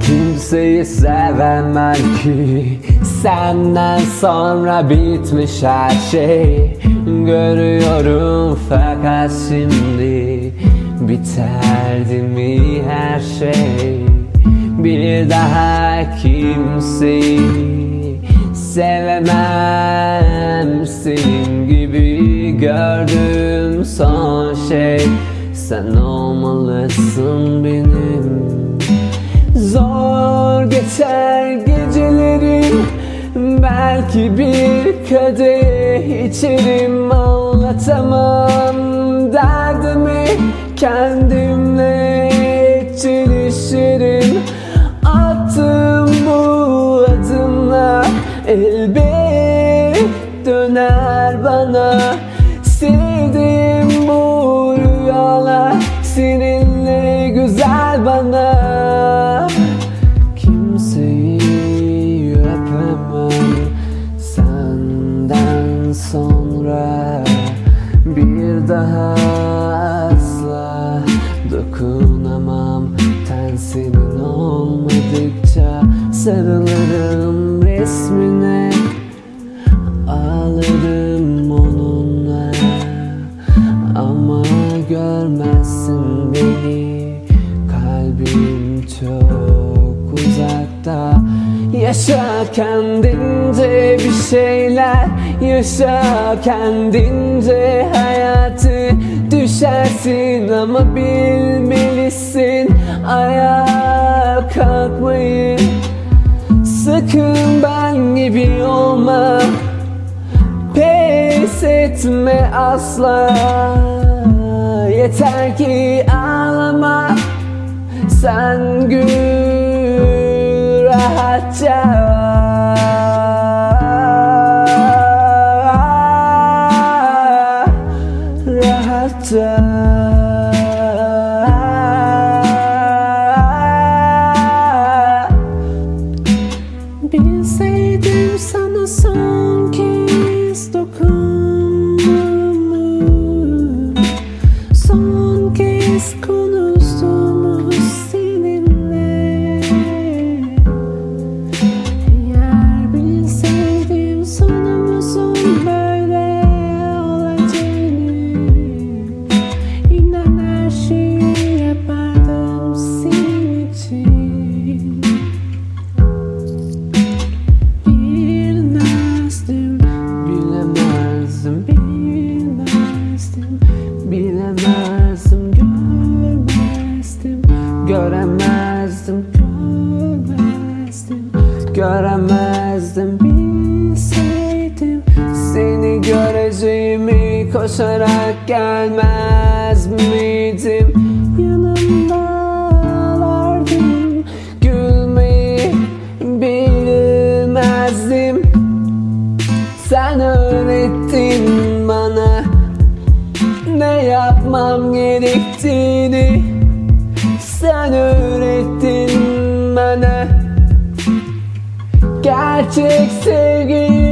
Kimseyi sevemem ki. Senden sonra bitmiş her şey. Görüyorum fakat şimdi Biterdi mi her şey? Bir daha kimseyi Sevemem. Senin gibi gördüğüm son şey. Sen olmalısın benim Zor geçer gecelerim Belki bir kadeh içerim Anlatamam derdimi Kendimle çelişirim. Attığım bu adımla Elbet döner bana. Sevdiğim bu rüyalar Seninle güzel bana Dokunamam Ten olmadıkça Sarılırım resmine. Ağlarım onunla Ama görmezsin beni. Kalbim çok uzakta. Yaşa kendince bir şeyler. Yaşa kendince hayatı Düşersin ama bilmelisin. Ayağa kalkmayı Sakın ben gibi olma. Pes etme asla. Yeter ki ağlama. Sen gül rahatça Rahatça Bilseydim sana son kez dokunduğumu Son kez konuştuğumu göremezdim Bilseydim Seni göreceğimi koşarak gelmez miydim? yanımda ağlardım Gülmeyi bilmezdim Sen öğrettin bana Ne yapmam gerektiğini Sen öğrettin Magic sevgi